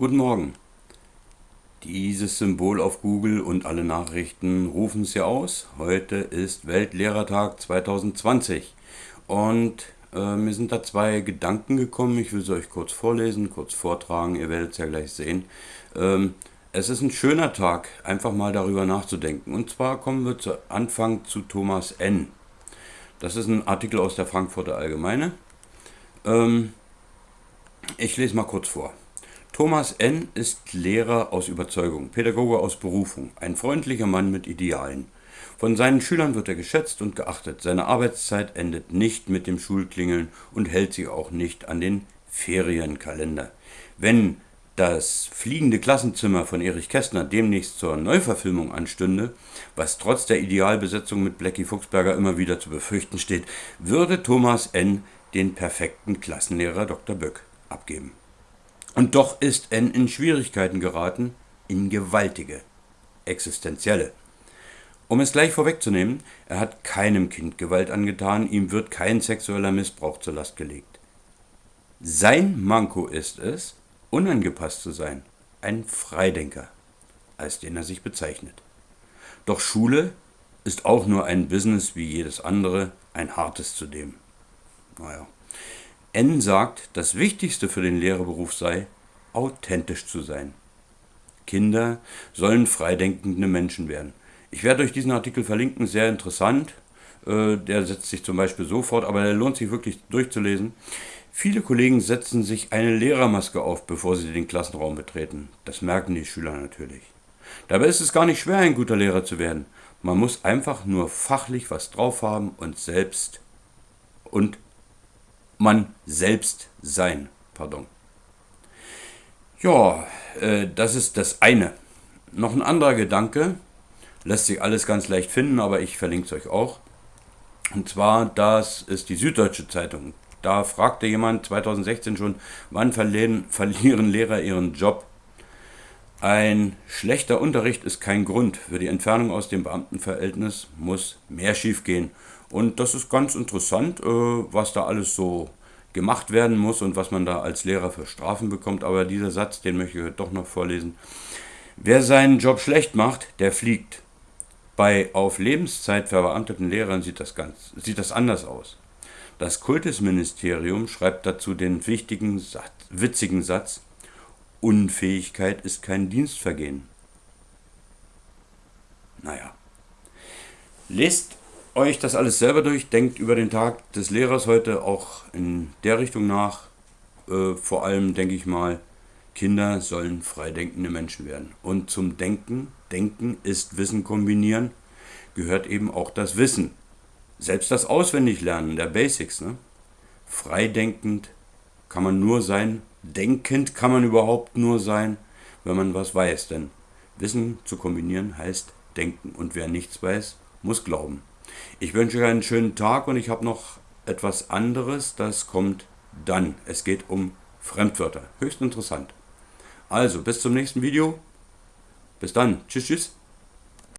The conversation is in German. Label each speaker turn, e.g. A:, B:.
A: Guten Morgen. Dieses Symbol auf Google und alle Nachrichten rufen es ja aus. Heute ist Weltlehrertag 2020 und äh, mir sind da zwei Gedanken gekommen. Ich will sie euch kurz vorlesen, kurz vortragen. Ihr werdet es ja gleich sehen. Ähm, es ist ein schöner Tag, einfach mal darüber nachzudenken. Und zwar kommen wir zu Anfang zu Thomas N. Das ist ein Artikel aus der Frankfurter Allgemeine. Ähm, ich lese mal kurz vor. Thomas N. ist Lehrer aus Überzeugung, Pädagoge aus Berufung, ein freundlicher Mann mit Idealen. Von seinen Schülern wird er geschätzt und geachtet. Seine Arbeitszeit endet nicht mit dem Schulklingeln und hält sich auch nicht an den Ferienkalender. Wenn das fliegende Klassenzimmer von Erich Kästner demnächst zur Neuverfilmung anstünde, was trotz der Idealbesetzung mit Blackie Fuchsberger immer wieder zu befürchten steht, würde Thomas N. den perfekten Klassenlehrer Dr. Böck abgeben. Und doch ist N in Schwierigkeiten geraten, in gewaltige, existenzielle. Um es gleich vorwegzunehmen, er hat keinem Kind Gewalt angetan, ihm wird kein sexueller Missbrauch zur Last gelegt. Sein Manko ist es, unangepasst zu sein, ein Freidenker, als den er sich bezeichnet. Doch Schule ist auch nur ein Business wie jedes andere, ein hartes zudem. Naja. N sagt, das Wichtigste für den Lehrerberuf sei, authentisch zu sein. Kinder sollen freidenkende Menschen werden. Ich werde euch diesen Artikel verlinken, sehr interessant. Äh, der setzt sich zum Beispiel sofort, aber der lohnt sich wirklich durchzulesen. Viele Kollegen setzen sich eine Lehrermaske auf, bevor sie den Klassenraum betreten. Das merken die Schüler natürlich. Dabei ist es gar nicht schwer, ein guter Lehrer zu werden. Man muss einfach nur fachlich was drauf haben und selbst und man selbst sein. Pardon. Ja, äh, das ist das eine. Noch ein anderer Gedanke, lässt sich alles ganz leicht finden, aber ich verlinke es euch auch. Und zwar, das ist die Süddeutsche Zeitung. Da fragte jemand 2016 schon, wann verlieren, verlieren Lehrer ihren Job? Ein schlechter Unterricht ist kein Grund. Für die Entfernung aus dem Beamtenverhältnis muss mehr schiefgehen. Und das ist ganz interessant, äh, was da alles so gemacht werden muss und was man da als Lehrer für Strafen bekommt. Aber dieser Satz, den möchte ich heute doch noch vorlesen. Wer seinen Job schlecht macht, der fliegt. Bei auf Lebenszeit verbeamteten Lehrern sieht das, ganz, sieht das anders aus. Das Kultusministerium schreibt dazu den wichtigen, witzigen Satz, Unfähigkeit ist kein Dienstvergehen. Naja. Lest euch das alles selber durch, denkt über den Tag des Lehrers heute auch in der Richtung nach. Äh, vor allem denke ich mal, Kinder sollen freidenkende Menschen werden. Und zum Denken, Denken ist Wissen kombinieren, gehört eben auch das Wissen. Selbst das Auswendiglernen der Basics. Ne? Freidenkend kann man nur sein, denkend kann man überhaupt nur sein, wenn man was weiß. Denn Wissen zu kombinieren heißt denken. Und wer nichts weiß, muss glauben. Ich wünsche euch einen schönen Tag und ich habe noch etwas anderes, das kommt dann. Es geht um Fremdwörter. Höchst interessant. Also, bis zum nächsten Video. Bis dann. Tschüss, tschüss.